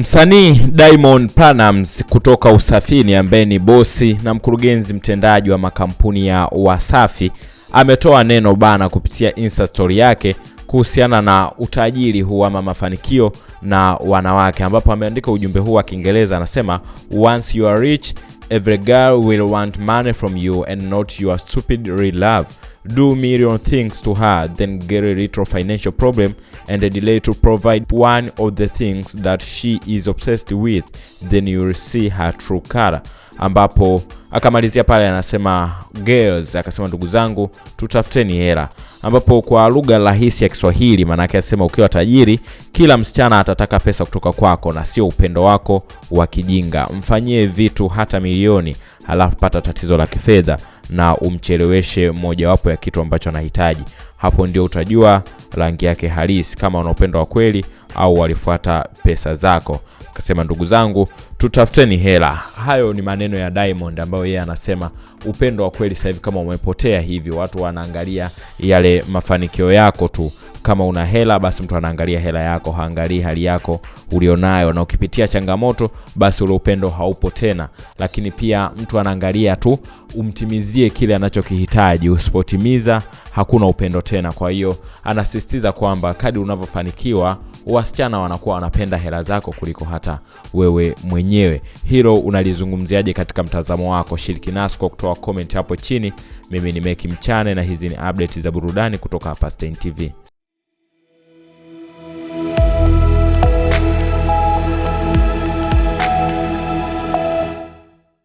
Msanii Diamond Platnumz kutoka Usafini ambaye ni bosi na mkurugenzi mtendaji wa makampuni ya Wasafi ametoa neno bana kupitia Insta story yake kuhusiana na utajiri huu ama mafanikio na wanawake, ambapo ameandika ujumbe huu wa Kiingereza, anasema once you are rich every girl will want money from you and not your stupid real love. Do million things to her then get a little financial problem and a delay to provide one of the things that she is obsessed with. Then you'll see her true color. Ambapo akamalizia pale anasema girls akasema ndugu zangu tutafuteni hela. Ambapo kwa lugha rahisi ya kiswahili maanake asema ukiwa tajiri kila msichana atataka pesa kutoka kwako na sio upendo wako wa kijinga. Mfanyie vitu hata milioni halafu pata tatizo la kifedha na umcheleweshe mojawapo ya kitu ambacho anahitaji. Hapo ndio utajua rangi yake halisi kama una wa kweli au walifuata pesa zako. Akasema ndugu zangu tutafuteni hela. Hayo ni maneno ya diamond ambayo yeye anasema upendo wa kweli sasa hivi kama umepotea hivi watu wanaangalia yale mafanikio yako tu kama una hela basi mtu anaangalia hela yako haangalii hali yako ulionayo. Na ukipitia changamoto basi ule upendo haupo tena. Lakini pia mtu anaangalia tu umtimizie kile anachokihitaji. Usipotimiza hakuna upendo tena. Kwa hiyo anasisitiza kwamba kadi unavyofanikiwa wasichana wanakuwa wanapenda hela zako kuliko hata wewe mwenyewe. Hilo unalizungumziaje katika mtazamo wako? Shiriki nasi kwa kutoa comment hapo chini. Mimi ni meki mchane na hizi ni update za burudani kutoka hapa Stein tv